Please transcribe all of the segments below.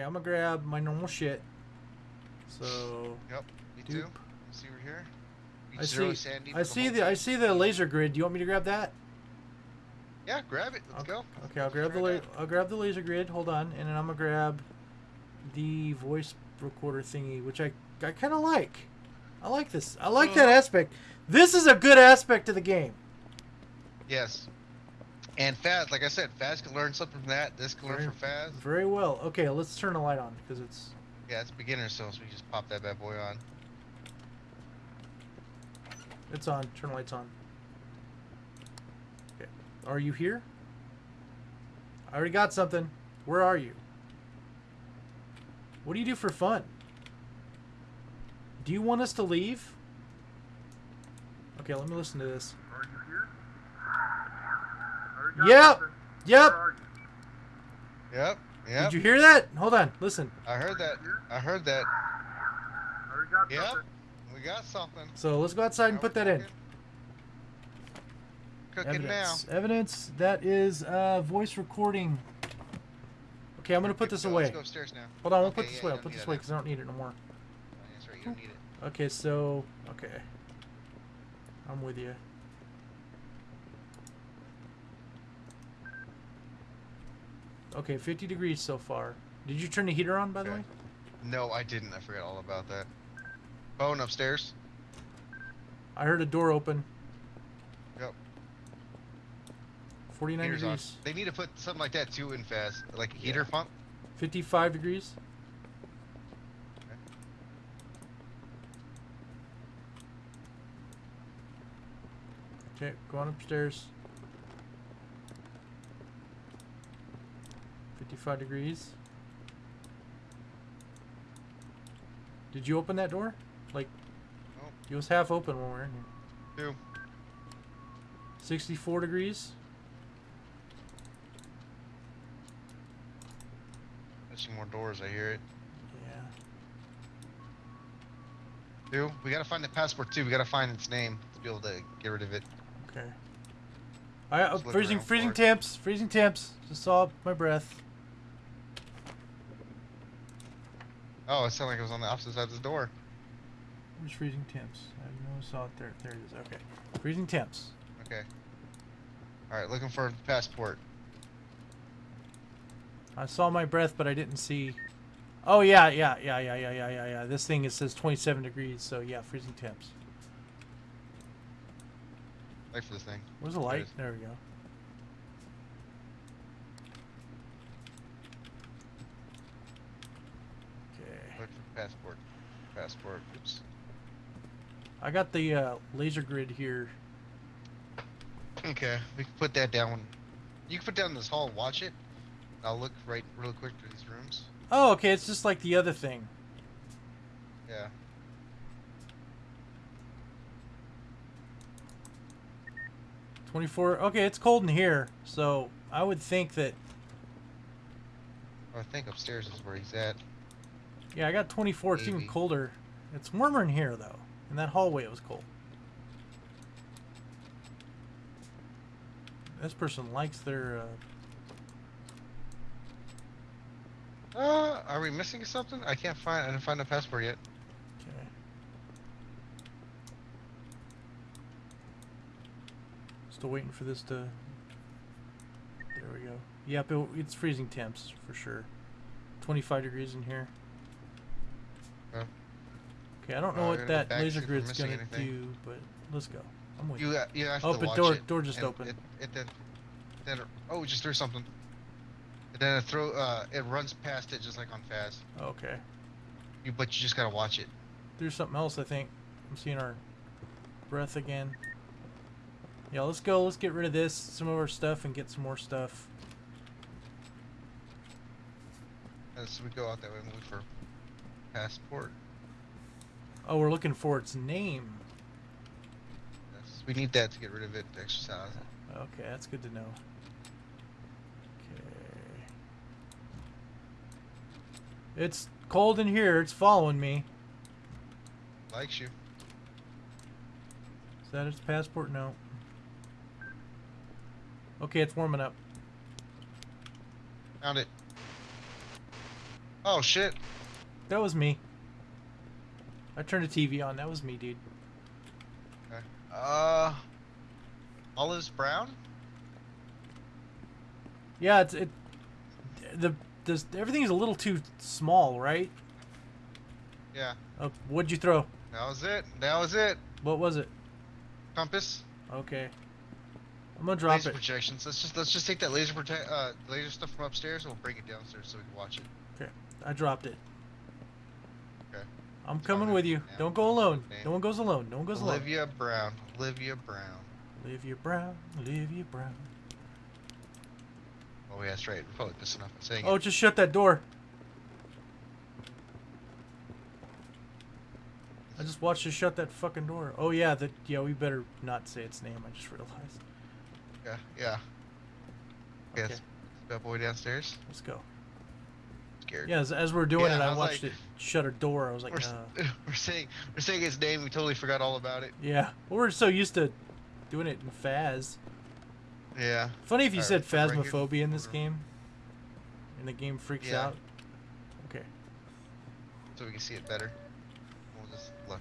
Okay, I'm gonna grab my normal shit. So Yep, me Doop. too. See we're here. I see. Sandy I see the I see the laser grid. Do you want me to grab that? Yeah, grab it. Let's okay. go. Okay, I'll grab the la- I'll grab the laser grid. Hold on, and then I'm gonna grab the voice recorder thingy, which I I kind of like. I like this. I like that Uh. aspect. This is a good aspect of the game. Yes. And Phas, like I said, Phas can learn something from that. This can learn from Phas. Very well. Okay, let's turn the light on because it's Yeah, it's beginner, so we just pop that bad boy on. it's on. Turn the lights on. Okay. Are you here? I already got something. Where are you? What do you do for fun? Do you want us to leave? Okay, let me listen to this. Are you here? Already got Yep. Yep. Where are you? Yep. Yep. Did you hear that? Hold on. Listen. I heard that. I heard that. Already got Yep. something. We got something. So let's go outside and Now put we're that in. cooking. Cooking now. Evidence. Evidence. That is uh, voice recording. Okay, I'm gonna put this to go. away. Let's go upstairs now. Hold on, I'll Okay, put this yeah, away. I'll put this that away because I don't need it no more. That's right. You don't need it. Okay, so okay, I'm with you. Okay, 50 degrees so far. Did you turn the heater on, by the way? No, I didn't. I forgot all about that. Bone upstairs. I heard a door open. Yep. 49 Heater's on. degrees. They need to put something like that too in fast, like a heater pump. 55 degrees. Okay, going upstairs. 55 degrees. Did you open that door? Like, Nope. it was half open when we were in here. Two. 64 degrees. There's some more doors. I hear it. Yeah. Two. We gotta find the passport too. We gotta find its name to be able to get rid of it. Okay. I uh, freezing freezing temps. Freezing temps. Just saw my breath. Oh, it sounded like it was on the opposite side of the door. Where's freezing temps? I never saw it there. There it is. Okay. Freezing temps. Okay. All right, looking for passport. I saw my breath, but I didn't see. Oh yeah, yeah, yeah, yeah, yeah, yeah, yeah, yeah. This thing it says 27 degrees, so yeah, freezing temps. Wait for this thing. Where's the light? is. There we go. Okay. Look for passport. Passport. Oops. I got the uh, laser grid here. Okay, we can put that down. You can put down this hall. and Watch it. I'll look right real quick through these rooms. Oh, okay. It's just like the other thing. Yeah. Twenty-four. Okay, it's cold in here, so I would think that. I think upstairs is where he's at. Yeah, I got 24. It's even colder. It's warmer in here though. In that hallway, it was cold. This person likes their. Uh, Uh, are we missing something? I can't find. I didn't find the passport yet. okay. Still waiting for this to. There we go. Yep, it, it's freezing temps for sure. 25 degrees in here. Okay, I don't know Uh, what we're gonna go that laser grid's gonna anything. do, but let's go. I'm waiting. You uh, you have Oh, to but watch door- it. door just opened. It, it then then oh, just threw something. And then it throw uh it runs past it just like on Fast. Okay. You but you just gotta watch it. There's something else, I think. I'm seeing our breath again. Yeah, let's go. Let's get rid of this, some of our stuff, and get some more stuff. As we go out that way, and look for passport. Oh, we're looking for its name. Yes, we need that to get rid of it. Exercise. Okay, that's good to know. Okay. It's cold in here. It's following me. Likes you. Is that its passport? No. Okay, it's warming up. Found it. Oh shit. That was me. I turned the TV on. That was me, dude. Okay. Uh, olives brown. Yeah, it's it. The this everything's a little too small, right? Yeah. Uh, what'd you throw? That was it. That was it. What was it? Compass. Okay. I'm gonna drop laser it. projections. Let's just let's just take that laser protect uh laser stuff from upstairs and we'll bring it downstairs so we can watch it. Okay. I dropped it. I'm coming with you. Don't go alone. Okay. No one goes alone. No one goes alone. Olivia Brown. Olivia Brown. Olivia Brown. Olivia Brown. Oh yeah, that's right. We're probably pissing off by saying Oh, it. just shut that door. I just watched you shut that fucking door. Oh yeah, that yeah. We better not say its name. I just realized. Yeah, yeah. Okay, that's that boy downstairs. Let's go. Scared. Yeah, as, as we're doing Yeah, it, I I watched like- it shut a door. I was like, We're, uh, we're saying we're saying his name. We totally forgot all about it. yeah. Well, we're so used to doing it in Phas. Yeah. Funny if you Alright, said right phasmophobia in this game. And the game freaks Yeah. out. Okay, So we can see it better. We'll just look.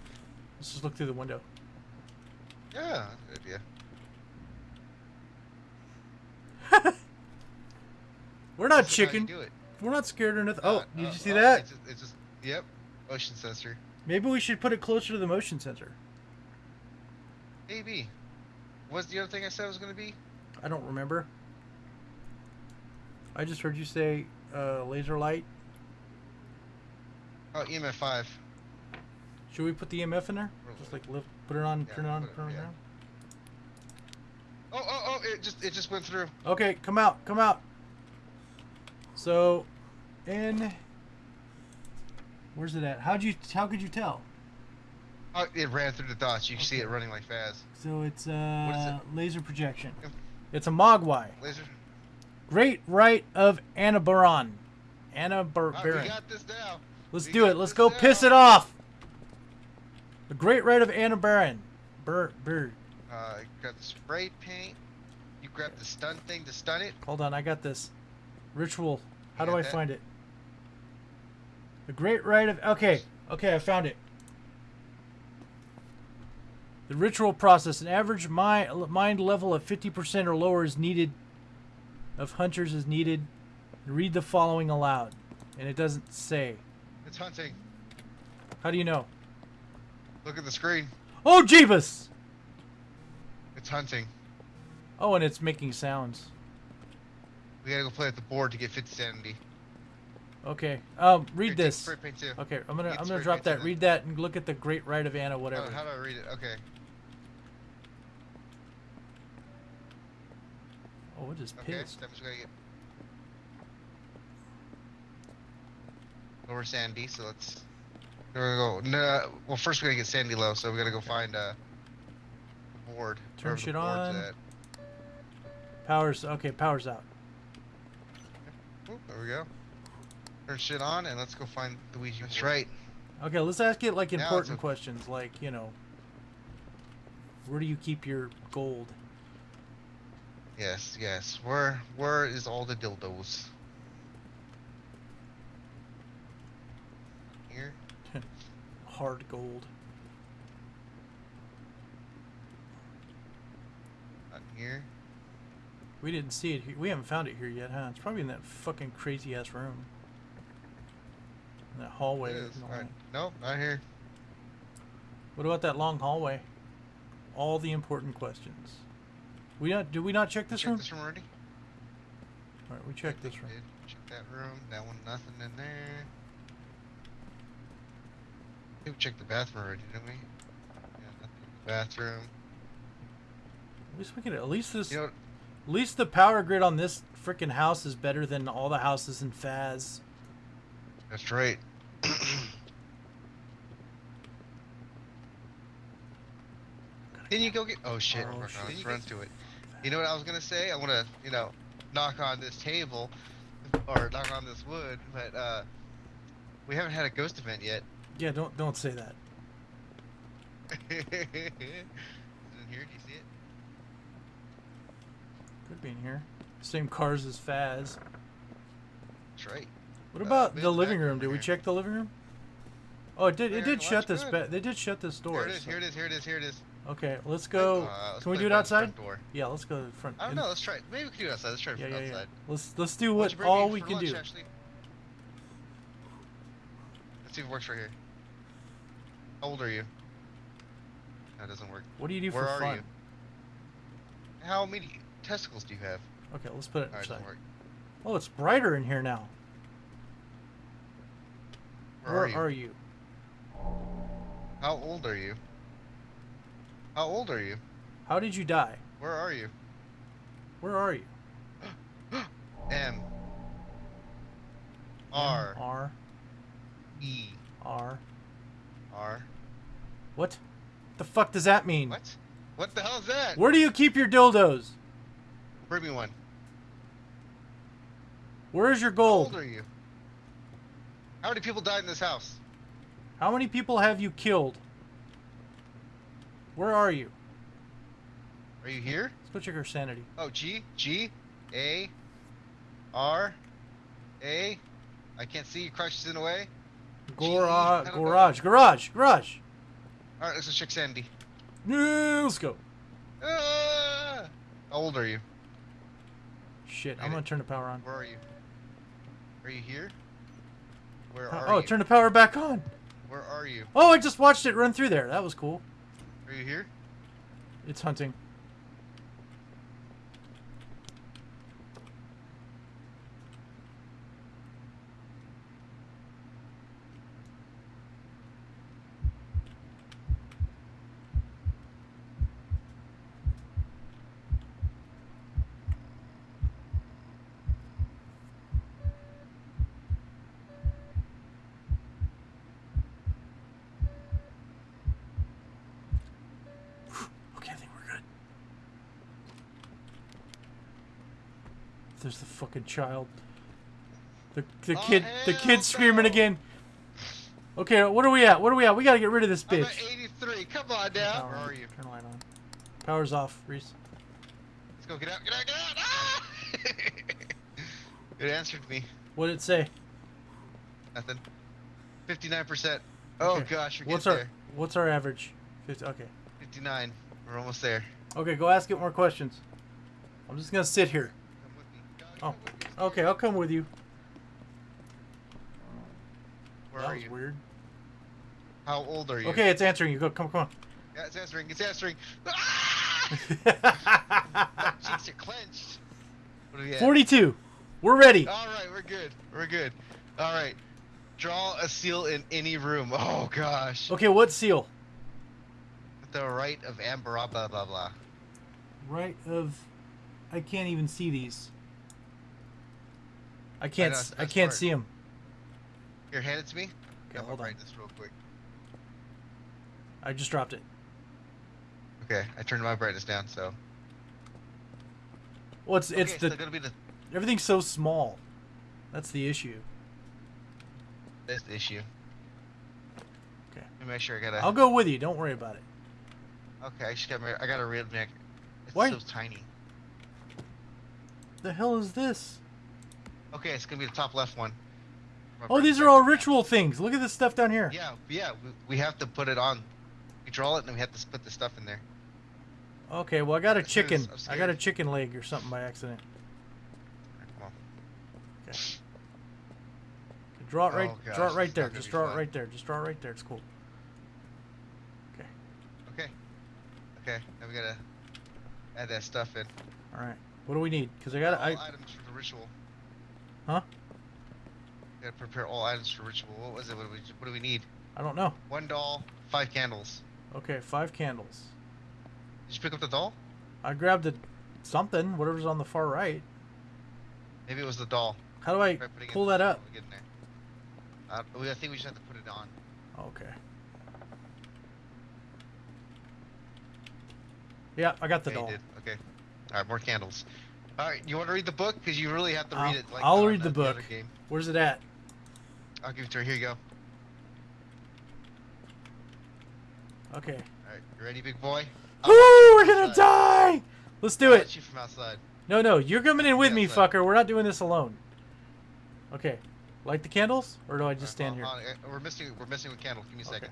let's just look through the window. Yeah, good idea. We're not This is how you chicken. Do it. We're not scared or nothing. Oh, Uh, did uh, you see oh, that? It's just, it's just yep. Motion sensor. Maybe we should put it closer to the motion sensor. Maybe. What's the other thing I said was gonna be? I don't remember. I just heard you say uh, laser light. Oh, EMF five. Should we put the EMF in there? Really? Just like lift, put it on, Yeah, turn it on, put it- turn it yeah. on. Oh, oh, oh! It just it just went through. Okay, come out, come out. So, in. Where's it at? How'd you? How could you tell? Oh, it ran through the dots. You can see it running like fast. So it's uh laser projection. It's a Mogwai. Laser. Great Rite of Anabaron. Anabaron. Oh, we got this now. Let's we do it. Let's go now. piss it off. The great rite of Anabaron. Bird. Bird. Uh, you got the spray paint. You grab the stun thing to stun it. Hold on, I got this. Ritual. How do I find it? The Great Rite of. Okay, okay, I found it. The ritual process. An average mind, mind level of 50% or lower is needed. Of hunters is needed. Read the following aloud. And it doesn't say. It's hunting. How do you know? Look at the screen. Oh, Jeebus! It's hunting. Oh, and it's making sounds. We gotta go play at the board to get 50 sanity. Okay. Um, read this. Spray paint too. Okay, I'm gonna I'm gonna drop that. Read that and look at the Great Rite of Anna, How, whatever. how do I read it? Okay. Oh, is Okay. pissed. That means we gotta get lower sandy. So let's. We're gonna go. No, well, first we gotta get sandy low. So we gotta go find uh, a board. Turn shit on. at. Powers okay, powers out. Oop, there we go. Turn shit on and let's go find the Ouija That's right. Okay, let's ask it like important a- questions, like you know, where do you keep your gold? Yes, yes. Where where is all the dildos? Here. Hard gold. Not here. We didn't see it. Here. We haven't found it here yet, huh? It's probably in that fucking crazy ass room. In that hallway. It is. no. Nope, not here. What about that long hallway? All the important questions. We not? Did we not check this Check room? this room already? All right, we checked this room. Check that room. That one, nothing in there. We checked the bathroom already, didn't we? Yeah, nothing in the bathroom. At least we can. At least this. You know, At least the power grid on this freaking house is better than all the houses in Phas. that's right. Then you go get. Oh shit! Oh, Oh, shit. Let's run to it. You know what I was gonna say? I want to, you know, knock on this table, or knock on this wood, but uh, we haven't had a ghost event yet. Yeah, don't don't say that. Is it in here? Do you see it? Could be in here. Same cars as Phas. That's right. What Uh, about mid the living room? Did we check the living room? Oh, it did. It did shut this. Ba- they did shut this door. Here it is. so- Here it is. Here it is. Here it is. Okay, let's go. Uh, let's Can we do it outside? Door. Yeah, let's go to the front. I don't know. Let's try. it. Maybe we can do it outside. Let's try it Yeah, yeah, yeah. Let's let's do what all we can lunch, do. Ashley? Let's see if it works right here. How old are you? That doesn't work. What do you do Where for are fun? you? How many testicles do you have? Okay, let's put it Alright, inside. doesn't. Oh, it's brighter in here now. Where, are, you? you? How old are you? How old are you? How did you die? Where are you? Where are you? M. R. R E. R. R. What? The fuck does that mean? What? What the hell is that? Where do you keep your dildos? Bring me one. Where's your How gold? old are you? How many people died in this house? How many people have you killed? Where are you? Are you here? Let's go check our sanity. Oh, G, G, A, R, A. I can't see. You crushed in a way. Garage, I garage, garage, garage. All right, let's go check Sandy. Yeah, let's go. Ah! How old are you? Shit, I'm gonna turn the power on. Where are you? Are you here? Where Oh, are oh, you? Oh, turn the power back on. Where are you? Oh, I just watched it run through there. That was cool. Are you here? It's hunting. Okay, I think we're good. There's the fucking child. The the Oh, kid the kid screaming again. Okay, what are we at? What are we at? We gotta get rid of this I'm bitch. at 83. Come on now. Where are you? Turn the light on. Power's off, Reese. Let's go. Get out. Get out. Get out. Ah! it answered me. What did it say? Nothing. 59%. Oh Okay. gosh, What's our there. what's our average? 50, okay. 59. We're almost there. Okay, go ask it more questions. I'm just gonna sit here. Come with me. Go, Oh, come with me. Okay, I'll come with you. Where that are was you? weird. How old are you? Okay, it's answering you. Go, come, come on. Yeah, it's answering. It's answering. Ah! Cheeks are clenched. What do we have? 42. We're ready. All right, we're good. We're good. All right. Draw a seal in any room. Oh gosh. Okay, what seal? The right of Amber. Blah blah. blah. Right of. I can't even see these. I can't. know, I that's can't see him. Here, hand it to me. Okay, Got hold on. brightness real quick. I just dropped it. Okay, I turned my brightness down. So. Well, it's it's okay, so the the everything's so small. That's the issue. this issue. Okay. Let me make sure I gotta. I'll go with you. Don't worry about it. Okay, I just got. my- I got read back. It's Why- so tiny. The hell is this? Okay, it's gonna be the top left one. My Oh, these are all ritual things. Look at this stuff down here. Yeah, yeah. We, we have to put it on. We draw it and we have to put the stuff in there. Okay, well I got a chicken. I'm got a chicken leg or something by accident. Alright, come on. Okay. Draw it right. Oh, draw it right there. Just draw it right there. Just draw it right there. It's cool. Okay. Okay. Okay. Now we gotta add that stuff in. All right. What do we need? Because I got I. items for the ritual. Huh? Gotta prepare all items for ritual. What was it? What do we? What do we need? I don't know. One doll, five candles. Okay, five candles. Did you pick up the doll? I grabbed a something. Whatever's on the far right. Maybe it was the doll. How do I Try putting it pull that up? we get in there. Uh, I think we just have to put it on. Okay. Yeah, I got the you doll. did. Okay. All right, more candles. All right, you want to read the book? Because you really have to I'll- read it. Like I'll read the book. game. Where's it at? I'll give it to her. Here you go. Okay. All right, you ready, big boy? Woo! We're gonna die. Let's do I'll it. you from outside. No, no, you're coming in with me, outside. fucker. We're not doing this alone. Okay. Light the candles, or do I just stand here? On, uh, We're missing. We're missing a candle. Give me a Okay. second.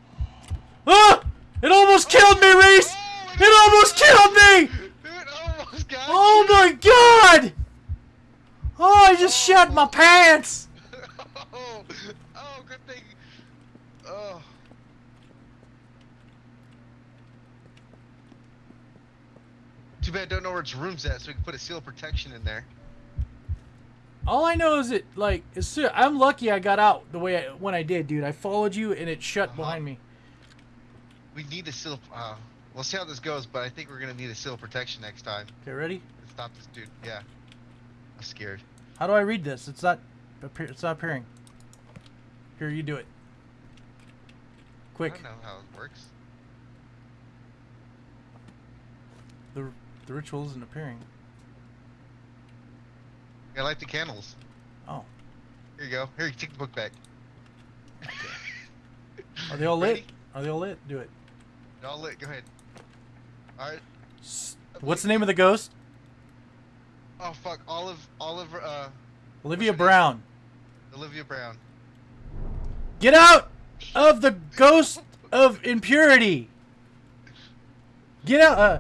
Ah! It almost killed me, Reese! Oh, It almost killed me! Almost got Oh you. my god! Oh, I just shat my pants! oh, oh, good thing. Oh. Too bad I don't know where its room's at, so we can put a seal of protection in there. All I know is it like as soon, I'm lucky I got out the way I, when I did, dude. I followed you and it shut Uh-huh. behind me. We need a seal. Uh, we'll see how this goes, but I think we're gonna need a seal protection next time Okay, ready? stop this dude. Yeah. I'm scared. How do I read this? It's not appear, it's not appearing. Here, you do it. Quick. I don't know how it works. The the ritual isn't appearing. I light the candles. Oh. Here you go. Here, you take the book back. Okay. Are they all lit? Ready? Are they all lit? Do it. All lit. Go ahead. All right. What's the name of the ghost? Oh fuck. Olive. Olive. Uh. Olivia her name? Brown. Olivia Brown. Get out of the ghost of impurity. Get out. Uh,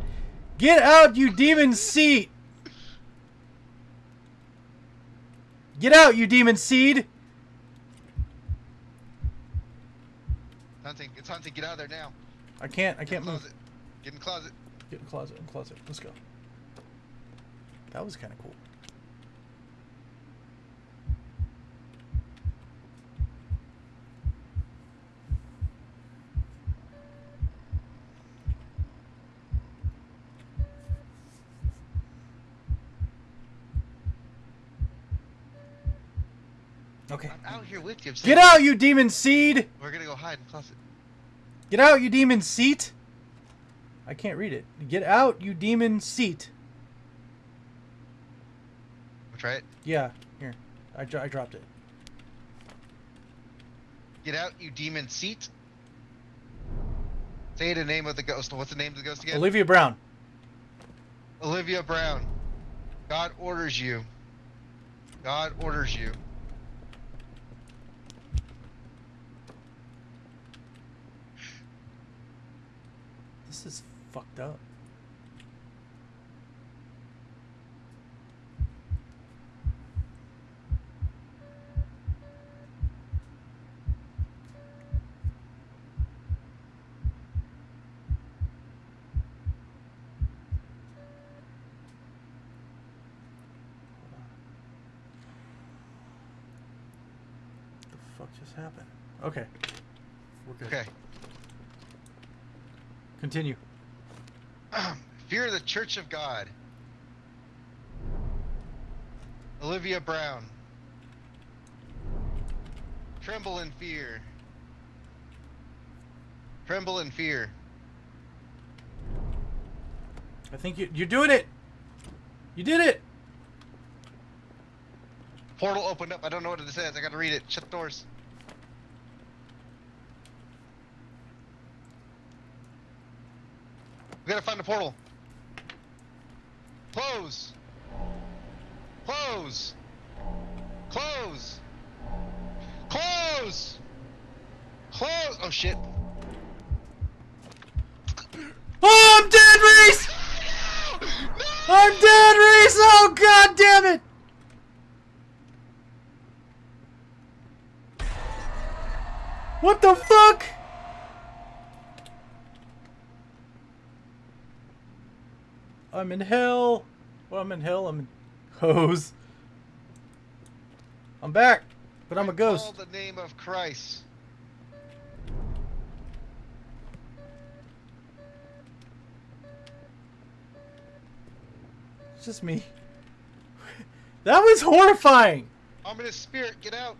get out, you demon seed. Get out, you demon seed. Hunting. It's hunting. Get out of there now. I can't. I can't move. Get in the closet. Get in the closet. In the closet. Let's go. That was kind of cool. Okay. I'm out here with you. Get out, you demon seed! We're gonna go hide in the closet. Get out, you demon seat! I can't read it. Get out, you demon seat. We'll try it. Yeah, here. I, I dropped it. Get out, you demon seat. Say the name of the ghost. What's the name of the ghost again? Olivia Brown. Olivia Brown. God orders you. God orders you. This is fucked up. The fuck just happened? Okay. We're good. Okay. Continue. Fear the Church of God. Olivia Brown. Tremble in fear. Tremble in fear. I think you, you're doing it. You did it. Portal opened up. I don't know what it says. I gotta read it. Shut the doors. We gotta find the portal. Close. Close. Close. Close. Close. Oh shit. Oh, I'm dead, Reese. I'm dead, Reese. Oh, god damn it. What the fuck? I'm in hell. Well, I'm in hell. I'm in hose. I'm back, but I'm a ghost. Call the name of Christ. It's just me. that was horrifying. I'm in a spirit, get out.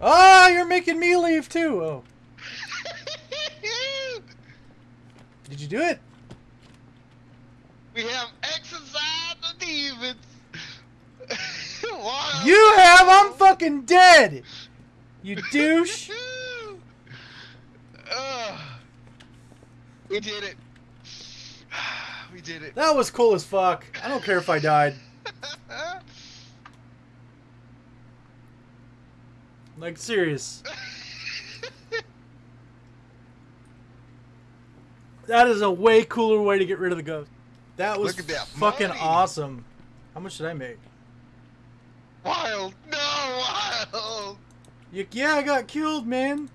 Ah, you're making me leave too. Oh, did you do it? we have exorcised the demons. You have. I'm fucking dead. You douche. Ugh. we did it. We did it. That was cool as fuck. I don't care if I died. Like serious. That is a way cooler way to get rid of the ghost. That was that fucking money. awesome. How much did I make? wild, no, wild. You, yeah, I got killed, man.